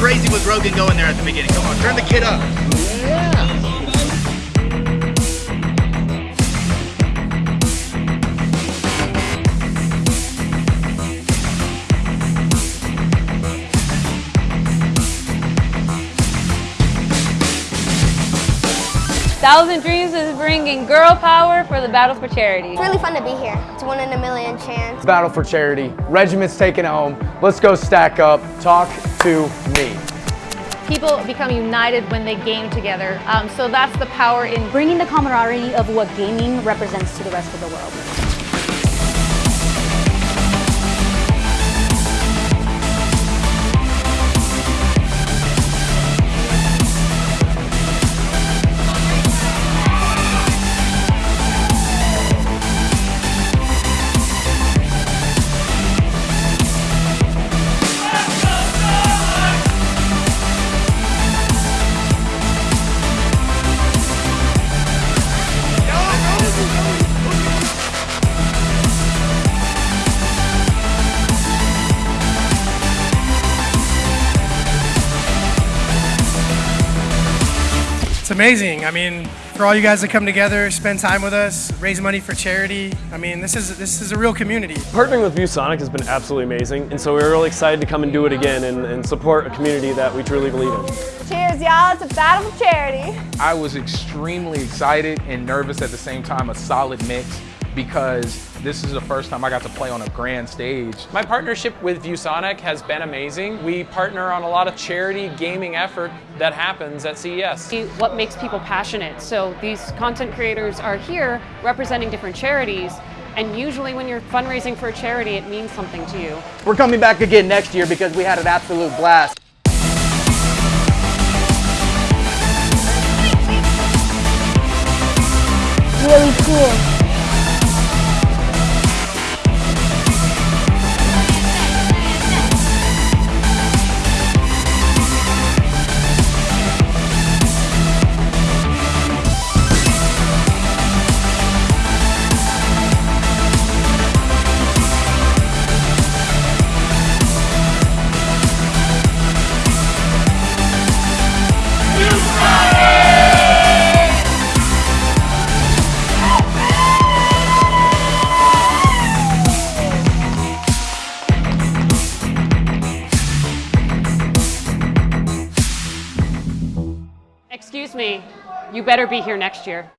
crazy was Rogan going there at the beginning? Come on, turn the kid up. Yeah. Thousand Dreams is bringing girl power for the battle for charity. It's really fun to be here. It's one in a million chance. Battle for charity. Regiment's taking it home. Let's go stack up. Talk to me. People become united when they game together. Um, so that's the power in bringing the camaraderie of what gaming represents to the rest of the world. It's amazing. I mean, for all you guys to come together, spend time with us, raise money for charity. I mean, this is this is a real community. Partnering with ViewSonic has been absolutely amazing, and so we're really excited to come and do it again and, and support a community that we truly believe in. Cheers, y'all, It's a Battle for Charity. I was extremely excited and nervous at the same time, a solid mix because this is the first time I got to play on a grand stage. My partnership with ViewSonic has been amazing. We partner on a lot of charity gaming effort that happens at CES. What makes people passionate? So these content creators are here representing different charities and usually when you're fundraising for a charity, it means something to you. We're coming back again next year because we had an absolute blast. Really cool. Excuse me, you better be here next year.